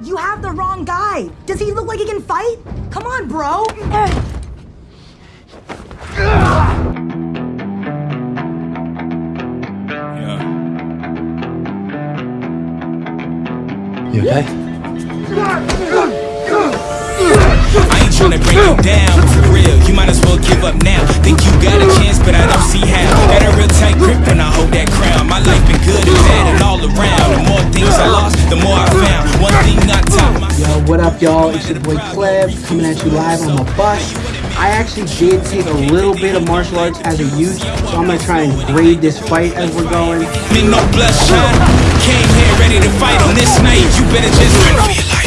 You have the wrong guy. Does he look like he can fight? Come on, bro. You okay? I ain't trying to break you down, for real. You might as well give up now. Think you got a chance, but I don't see how. Yo, what up, y'all? It's your boy Cleb coming at you live on the bus. I actually did take a little bit of martial arts as a youth, so I'm gonna try and grade this fight as we're going. Me no bloodshot. Came here ready to fight on this night. You better just for your